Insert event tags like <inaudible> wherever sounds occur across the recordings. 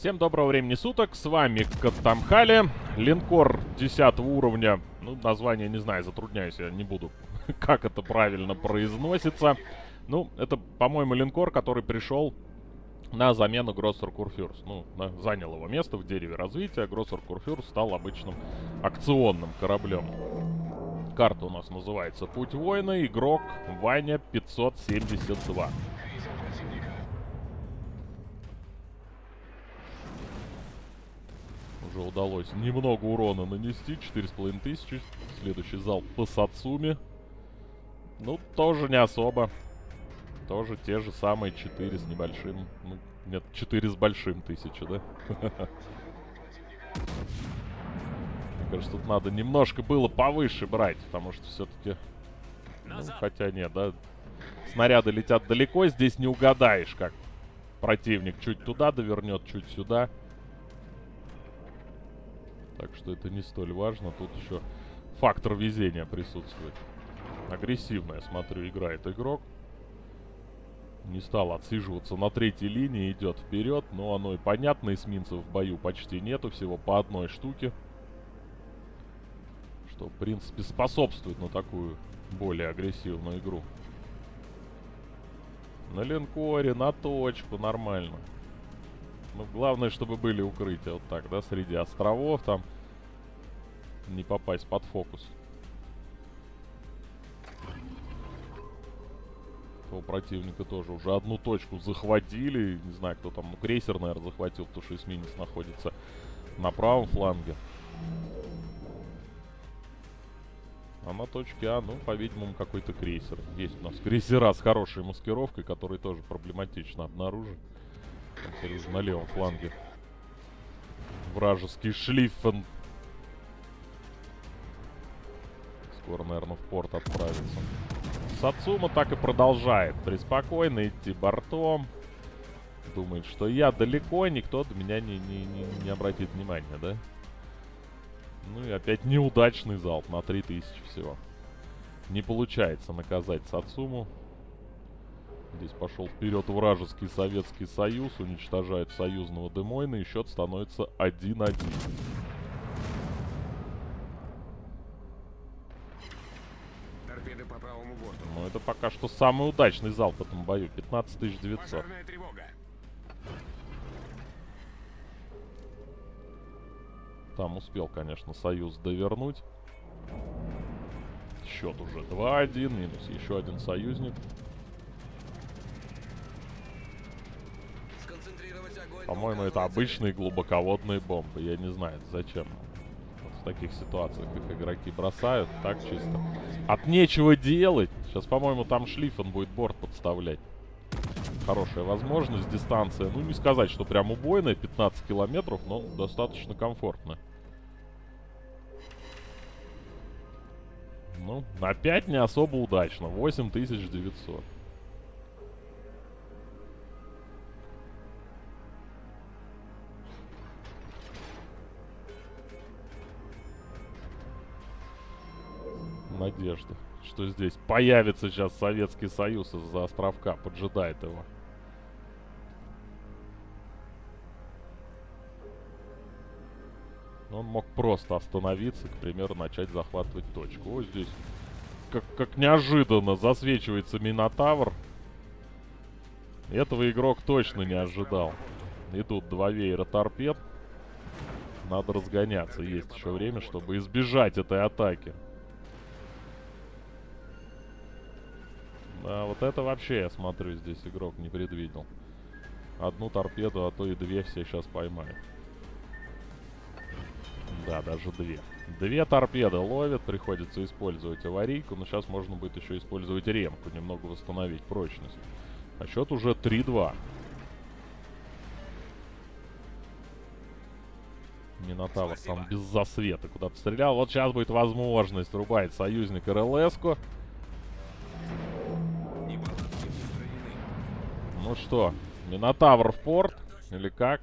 Всем доброго времени суток, с вами Каттамхали, линкор 10 уровня, ну, название не знаю, затрудняюсь, я не буду, <laughs> как это правильно произносится. Ну, это, по-моему, линкор, который пришел на замену Гроссер Курфюрс. Ну, на, занял его место в дереве развития, Гроссер Курфюрс стал обычным акционным кораблем. Карта у нас называется Путь воина, игрок Ваня 572. Уже удалось немного урона нанести. 4,5 тысячи. Следующий зал по Сацуми. Ну, тоже не особо. Тоже те же самые 4 с небольшим. Ну, нет, 4 с большим тысячи, да? Мне кажется, тут надо немножко было повыше брать, потому что все-таки... Ну, хотя нет, да? Снаряды летят далеко, здесь не угадаешь, как противник чуть туда довернет, чуть сюда. Так что это не столь важно. Тут еще фактор везения присутствует. Агрессивно, я смотрю, играет игрок. Не стал отсиживаться на третьей линии, идет вперед. Но оно и понятно, эсминцев в бою почти нету, всего по одной штуке. Что, в принципе, способствует на такую более агрессивную игру. На линкоре, на точку, нормально. Ну, главное, чтобы были укрытия. Вот так, да, среди островов там. Не попасть под фокус. У противника тоже уже одну точку захватили. Не знаю, кто там. Ну, крейсер, наверное, захватил, потому что эсминец находится на правом фланге. А на точке А, ну, по-видимому, какой-то крейсер. Есть у нас крейсера с хорошей маскировкой, которые тоже проблематично обнаружить. На левом фланге. Вражеский шлифен. Скоро, наверное, в порт отправится. Сацума так и продолжает преспокойно идти бортом. Думает, что я далеко, никто до меня не, не, не, не обратит внимания, да? Ну и опять неудачный залп на 3000 всего. Не получается наказать Сацуму. Здесь пошел вперед вражеский Советский Союз, уничтожает союзного Демойна, и счет становится 1-1. Ну, это пока что самый удачный залп в этом бою. 15 900. Там успел, конечно, Союз довернуть. Счет уже 2-1, минус еще один союзник. По-моему, это обычные глубоководные бомбы. Я не знаю, зачем. Вот в таких ситуациях их игроки бросают. Так чисто. От нечего делать. Сейчас, по-моему, там шлифон будет борт подставлять. Хорошая возможность. Дистанция, ну, не сказать, что прям убойная. 15 километров, но достаточно комфортно. Ну, опять не особо удачно. 8900. Надежда, что здесь появится сейчас Советский Союз из-за островка, поджидает его. Он мог просто остановиться, к примеру, начать захватывать точку. Вот здесь, как, как неожиданно, засвечивается Минотавр. Этого игрок точно не ожидал. Идут два веера торпед. Надо разгоняться. Есть еще время, чтобы избежать этой атаки. А вот это вообще, я смотрю, здесь игрок не предвидел. Одну торпеду, а то и две все сейчас поймают. Да, даже две. Две торпеды ловят, приходится использовать аварийку, но сейчас можно будет еще использовать ремку, немного восстановить прочность. А счет уже 3-2. Минотавр там без засвета куда-то стрелял. Вот сейчас будет возможность рубать союзник РЛС-ку. Ну что, Минотавр в порт? Или как?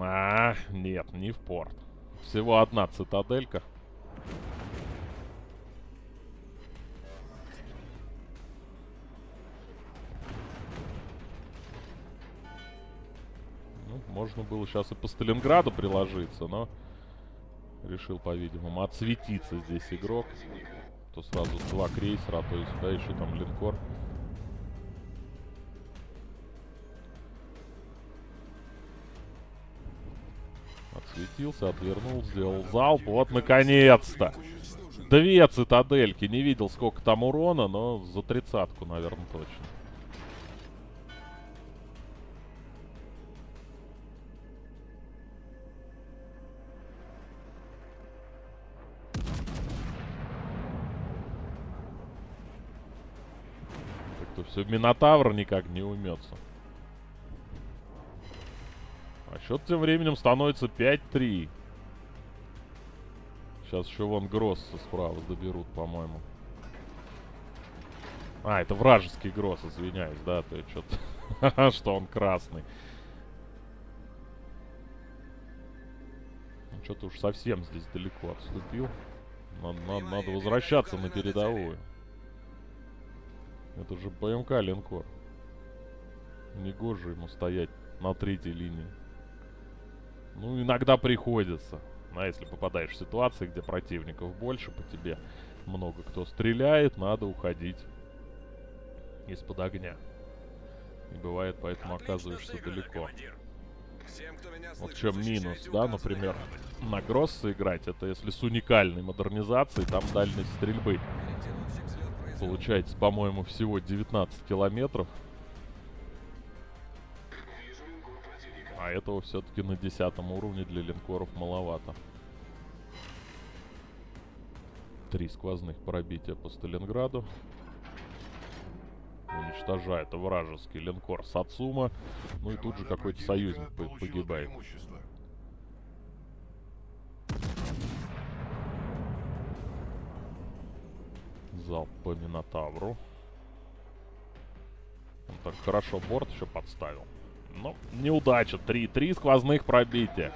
А, нет, не в порт. Всего одна цитаделька. Можно было сейчас и по Сталинграду приложиться, но... Решил, по-видимому, отсветиться здесь игрок. То сразу два крейсера, а то и сюда еще там линкор. Отсветился, отвернул, сделал залп. Вот, наконец-то! Две цитадельки. Не видел, сколько там урона, но за тридцатку, наверное, точно. Как-то все Минотавр никак не умется. А счет тем временем становится 5-3. Сейчас еще вон Гросса справа доберут, по-моему. А, это вражеский Гросс, извиняюсь, да, то что-то... <laughs> что он красный. Ну, что-то уж совсем здесь далеко отступил. Надо, надо, надо возвращаться на передовую. Это же ПМК линкор. Негоже ему стоять на третьей линии. Ну, иногда приходится. А если попадаешь в ситуации, где противников больше, по тебе много кто стреляет, надо уходить из-под огня. И бывает, поэтому оказываешься далеко. Вот в чем минус, да, например, на Гросса играть, это если с уникальной модернизацией, там дальность стрельбы. Получается, по-моему, всего 19 километров. А этого все-таки на десятом уровне для линкоров маловато. Три сквозных пробития по Сталинграду. Уничтожает вражеский линкор Сацума. Ну и тут же какой-то союзник погибает. Залп по Минотавру. Он так хорошо борт еще подставил. Но неудача. 3-3 сквозных пробития.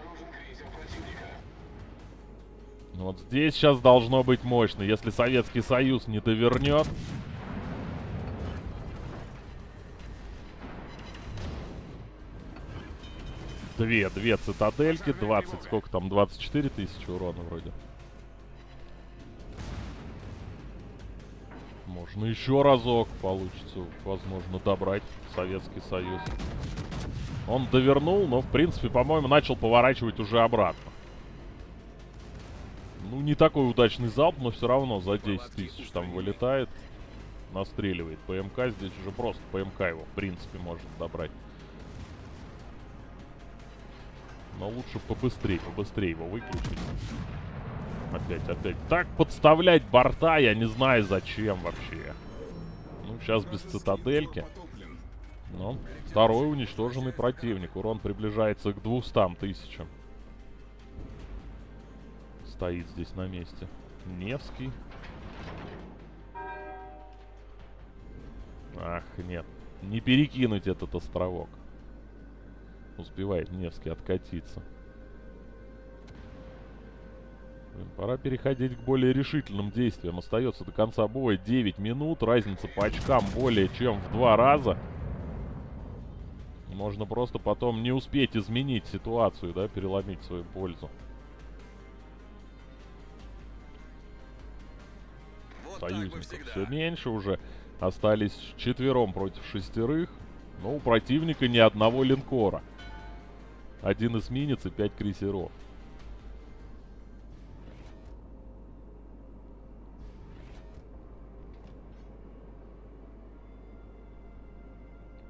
Вот здесь сейчас должно быть мощно. Если Советский Союз не довернет... Две, две цитадельки, 20, сколько там, 24 тысячи урона вроде. Можно еще разок получится, возможно, добрать Советский Союз. Он довернул, но, в принципе, по-моему, начал поворачивать уже обратно. Ну, не такой удачный залп, но все равно за 10 тысяч там вылетает. Настреливает ПМК. Здесь уже просто ПМК его, в принципе, может добрать. Но лучше побыстрее, побыстрее его выключить. Опять, опять. Так подставлять борта, я не знаю зачем вообще. Ну, сейчас без цитадельки. Но второй уничтоженный противник. Урон приближается к 200 тысячам. Стоит здесь на месте. Невский. Ах, нет. Не перекинуть этот островок. Успевает Невский откатиться. Пора переходить к более решительным действиям. Остается до конца боя 9 минут. Разница по очкам более чем в два раза. Можно просто потом не успеть изменить ситуацию, да, переломить свою пользу. Вот Союзников все меньше уже. Остались четвером против шестерых. Но у противника ни одного линкора. Один эсминец и пять крейсеров.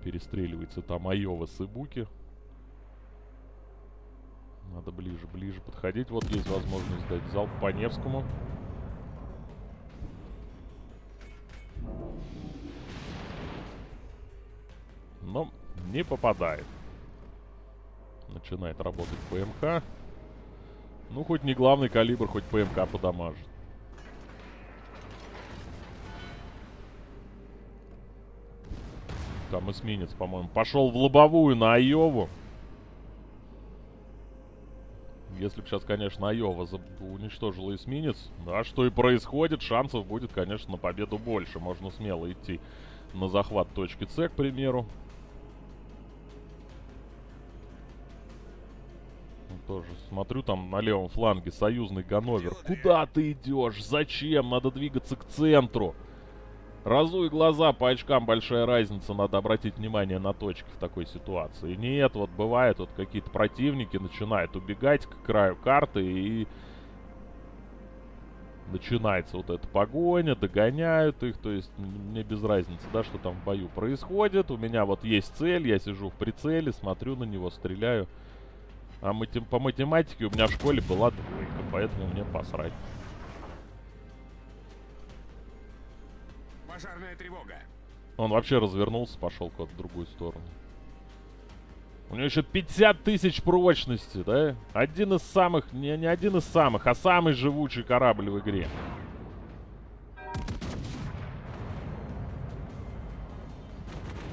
Перестреливается там Айова с Ибуки. Надо ближе, ближе подходить. Вот есть возможность дать залп по Невскому. Но не попадает. Начинает работать ПМК. Ну, хоть не главный калибр, хоть ПМК подамажит. Там эсминец, по-моему, пошел в лобовую на Айову. Если бы сейчас, конечно, Айова уничтожила эсминец, да, что и происходит, шансов будет, конечно, на победу больше. Можно смело идти на захват точки С, к примеру. Тоже смотрю там на левом фланге союзный Ганновер. Куда ты идешь? Зачем? Надо двигаться к центру. Разуй глаза, по очкам большая разница, надо обратить внимание на точки в такой ситуации. Нет, вот бывает, вот какие-то противники начинают убегать к краю карты и начинается вот эта погоня, догоняют их, то есть мне без разницы, да, что там в бою происходит. У меня вот есть цель, я сижу в прицеле, смотрю на него, стреляю. А матем по математике у меня в школе была двойка, поэтому мне посрать. Пожарная тревога. Он вообще развернулся, пошел куда-то в другую сторону. У него еще 50 тысяч прочности, да? Один из самых, не, не один из самых, а самый живучий корабль в игре.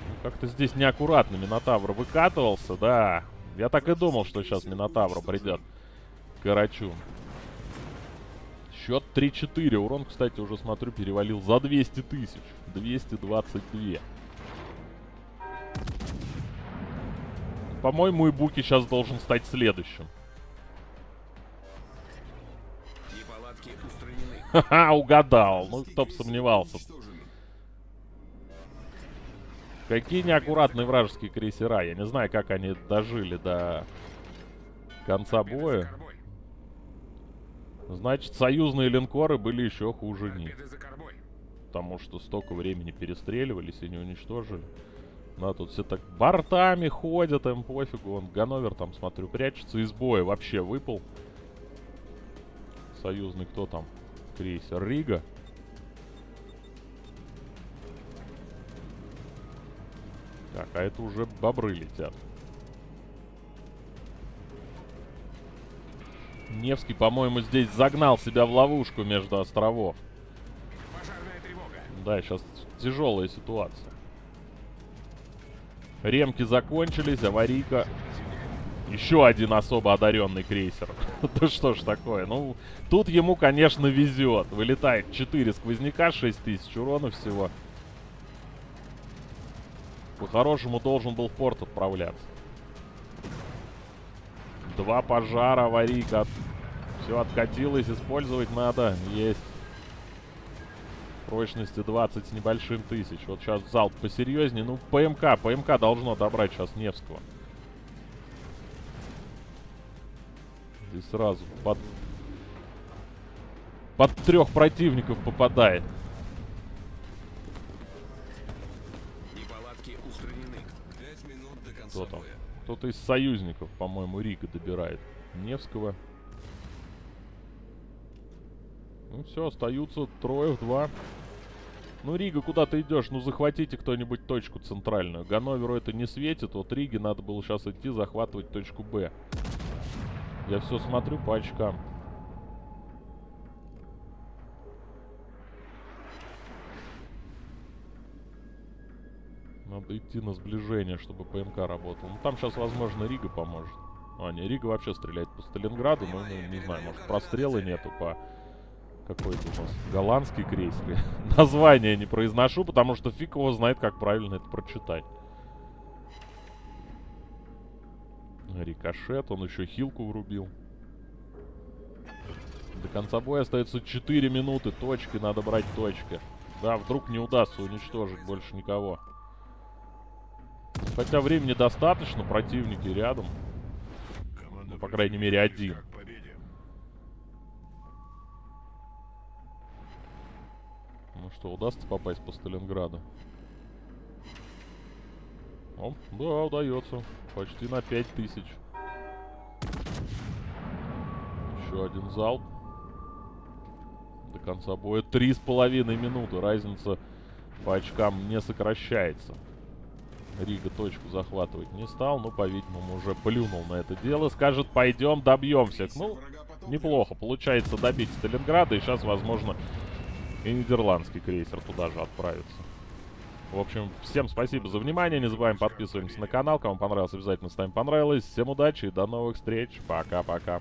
Ну, Как-то здесь неаккуратно Минотавр выкатывался, да. Я так и думал, что сейчас Минотавр придет. Карачу. Счет 3-4. Урон, кстати, уже смотрю, перевалил за 200 тысяч. 222. По-моему, Ибуки сейчас должен стать следующим. <laughs> Ха-ха, угадал. Ну, кто бы сомневался. Какие неаккуратные вражеские крейсера. Я не знаю, как они дожили до конца боя. Значит, союзные линкоры были еще хуже них. Потому что столько времени перестреливались и не уничтожили. Да, тут все так бортами ходят, им пофигу. Он Ганновер там, смотрю, прячется из боя. Вообще выпал. Союзный кто там? Крейсер Рига. Так, а это уже бобры летят. Невский, по-моему, здесь загнал себя в ловушку между островов. Да, сейчас тяжелая ситуация. Ремки закончились, аварийка. Еще один особо одаренный крейсер. <laughs> Да что ж такое? Ну, тут ему, конечно, везет. Вылетает 4 сквозняка, 6 тысяч урона всего. По-хорошему должен был в порт отправляться. Два пожара, аварийка. Все откатилось, использовать надо. Есть. Прочности 20 с небольшим тысяч. Вот сейчас залп посерьезнее. Ну, ПМК. ПМК должно добрать сейчас Невского. Здесь сразу под... Под трех противников попадает. Кто там? Кто-то из союзников, по-моему, Рига добирает. Невского. Ну все, остаются трое в два. Ну, Рига, куда ты идешь? Ну, захватите кто-нибудь точку центральную. Ганноверу это не светит. Вот Риге надо было сейчас идти захватывать точку Б. Я все смотрю по очкам. Надо идти на сближение, чтобы ПМК работал. Ну, там сейчас, возможно, Рига поможет. А, не, Рига вообще стреляет по Сталинграду, но, ну, не знаю, может, прострелы нету по... Какой это у нас? Голландский крейсер. <laughs> Название не произношу, потому что фиг его знает, как правильно это прочитать. Рикошет, он еще хилку врубил. До конца боя остается 4 минуты. Точки, надо брать точки. Да, вдруг не удастся уничтожить больше никого. Хотя времени достаточно, противники рядом. Ну, по крайней мере, один. Что, удастся попасть по Сталинграду? О, да, удается. Почти на 5000. Еще один залп. До конца боя три с половиной минуты. Разница по очкам не сокращается. Рига точку захватывать не стал, но, по-видимому, уже плюнул на это дело. Скажет, пойдем, добьемся. Ну, неплохо. Получается добить Сталинграда, и сейчас, возможно, и нидерландский крейсер туда же отправится. В общем, всем спасибо за внимание. Не забываем подписываемся на канал. Кому понравилось, обязательно ставим понравилось. Всем удачи и до новых встреч. Пока-пока.